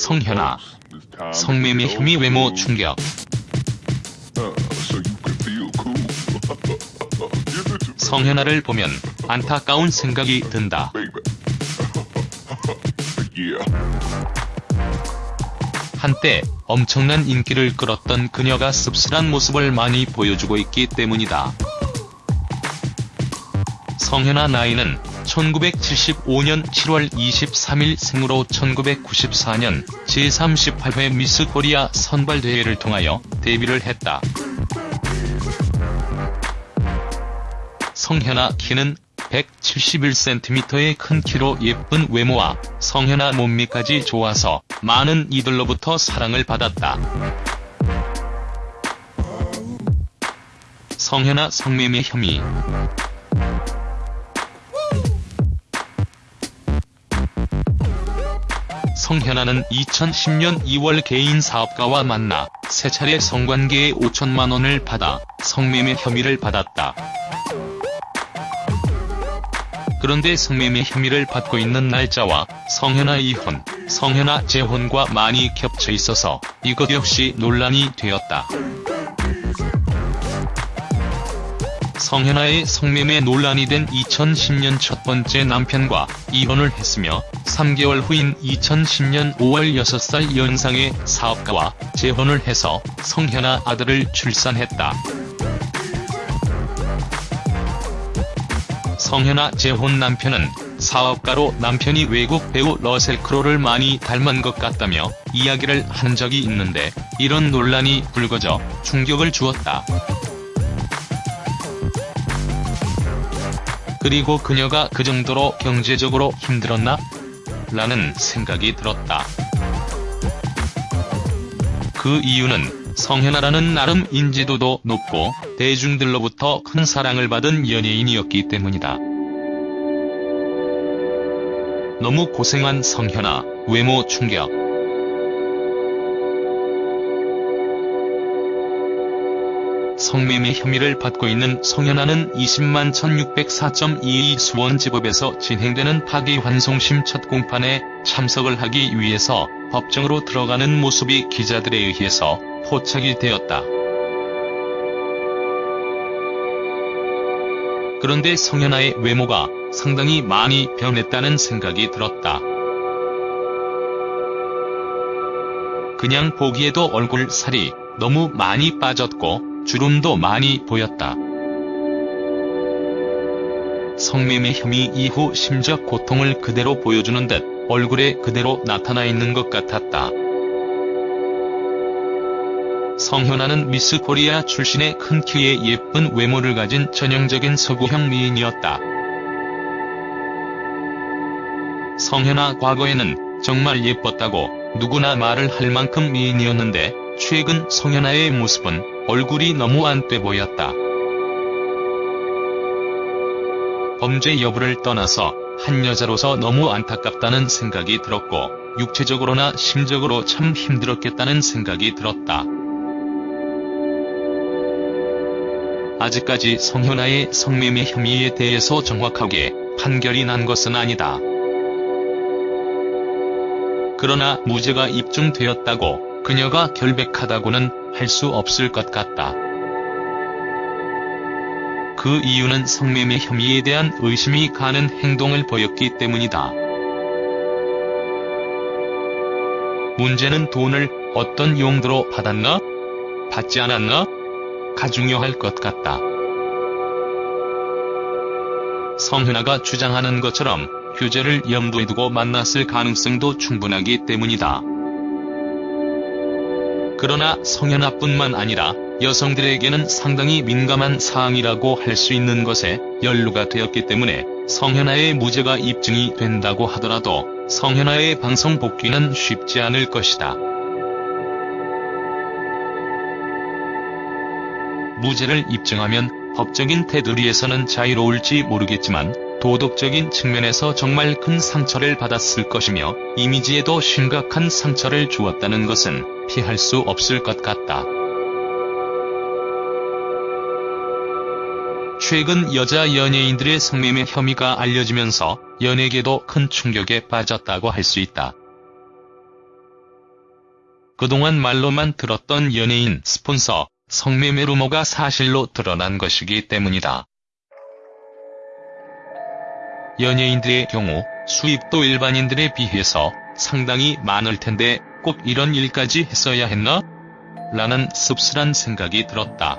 성현아. 성매매 혐의 외모 충격. 성현아를 보면 안타까운 생각이 든다. 한때 엄청난 인기를 끌었던 그녀가 씁쓸한 모습을 많이 보여주고 있기 때문이다. 성현아 나이는 1975년 7월 23일 생으로 1994년 제38회 미스 코리아 선발대회를 통하여 데뷔를 했다. 성현아 키는 171cm의 큰 키로 예쁜 외모와 성현아 몸매까지 좋아서 많은 이들로부터 사랑을 받았다. 성현아 성매매 혐의 성현아는 2010년 2월 개인 사업가와 만나 세 차례 성관계에 5천만 원을 받아 성매매 혐의를 받았다. 그런데 성매매 혐의를 받고 있는 날짜와 성현아 이혼, 성현아 재혼과 많이 겹쳐 있어서 이것 역시 논란이 되었다. 성현아의 성매매 논란이 된 2010년 첫 번째 남편과 이혼을 했으며 3개월 후인 2010년 5월 6살 연상의 사업가와 재혼을 해서 성현아 아들을 출산했다. 성현아 재혼 남편은 사업가로 남편이 외국 배우 러셀 크로를 많이 닮은 것 같다며 이야기를 한 적이 있는데 이런 논란이 불거져 충격을 주었다. 그리고 그녀가 그 정도로 경제적으로 힘들었나? 라는 생각이 들었다. 그 이유는 성현아라는 나름 인지도도 높고 대중들로부터 큰 사랑을 받은 연예인이었기 때문이다. 너무 고생한 성현아, 외모 충격. 성매매 혐의를 받고 있는 성현아는 20만 1604.22 수원지법에서 진행되는 파기환송심 첫 공판에 참석을 하기 위해서 법정으로 들어가는 모습이 기자들에 의해서 포착이 되었다. 그런데 성현아의 외모가 상당히 많이 변했다는 생각이 들었다. 그냥 보기에도 얼굴 살이 너무 많이 빠졌고 주름도 많이 보였다. 성매매 혐의 이후 심적 고통을 그대로 보여주는 듯 얼굴에 그대로 나타나 있는 것 같았다. 성현아는 미스 코리아 출신의 큰 키에 예쁜 외모를 가진 전형적인 서구형 미인이었다. 성현아 과거에는 정말 예뻤다고 누구나 말을 할 만큼 미인이었는데 최근 성현아의 모습은 얼굴이 너무 안돼 보였다. 범죄 여부를 떠나서 한 여자로서 너무 안타깝다는 생각이 들었고 육체적으로나 심적으로 참 힘들었겠다는 생각이 들었다. 아직까지 성현아의 성매매 혐의에 대해서 정확하게 판결이 난 것은 아니다. 그러나 무죄가 입증되었다고 그녀가 결백하다고는 할 수 없을 것 같다. 그 이유는 성매매 혐의에 대한 의심이 가는 행동을 보였기 때문이다. 문제는 돈을 어떤 용도로 받았나? 받지 않았나? 가 중요할 것 같다. 성현아가 주장하는 것처럼 휴재를 염두에 두고 만났을 가능성도 충분하기 때문이다. 그러나 성현아뿐만 아니라 여성들에게는 상당히 민감한 사항이라고 할 수 있는 것에 연루가 되었기 때문에 성현아의 무죄가 입증이 된다고 하더라도 성현아의 방송 복귀는 쉽지 않을 것이다. 무죄를 입증하면 법적인 테두리에서는 자유로울지 모르겠지만 도덕적인 측면에서 정말 큰 상처를 받았을 것이며 이미지에도 심각한 상처를 주었다는 것은 피할 수 없을 것 같다. 최근 여자 연예인들의 성매매 혐의가 알려지면서 연예계도 큰 충격에 빠졌다고 할 수 있다. 그동안 말로만 들었던 연예인 스폰서, 성매매 루머가 사실로 드러난 것이기 때문이다. 연예인들의 경우 수입도 일반인들에 비해서 상당히 많을 텐데 꼭 이런 일까지 했어야 했나? 라는 씁쓸한 생각이 들었다.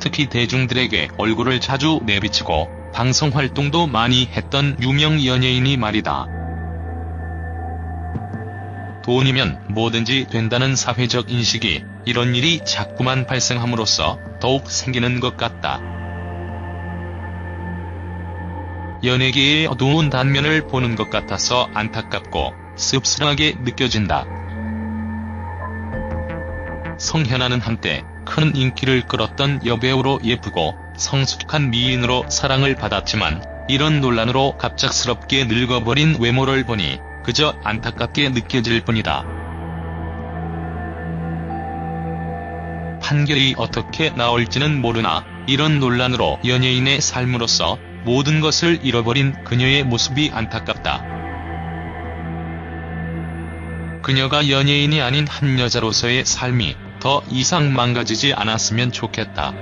특히 대중들에게 얼굴을 자주 내비치고 방송활동도 많이 했던 유명 연예인이 말이다. 돈이면 뭐든지 된다는 사회적 인식이 이런 일이 자꾸만 발생함으로써 더욱 생기는 것 같다. 연예계의 어두운 단면을 보는 것 같아서 안타깝고 씁쓸하게 느껴진다. 성현아는 한때 큰 인기를 끌었던 여배우로 예쁘고 성숙한 미인으로 사랑을 받았지만 이런 논란으로 갑작스럽게 늙어버린 외모를 보니 그저 안타깝게 느껴질 뿐이다. 판결이 어떻게 나올지는 모르나 이런 논란으로 연예인의 삶으로서 모든 것을 잃어버린 그녀의 모습이 안타깝다. 그녀가 연예인이 아닌 한 여자로서의 삶이 더 이상 망가지지 않았으면 좋겠다.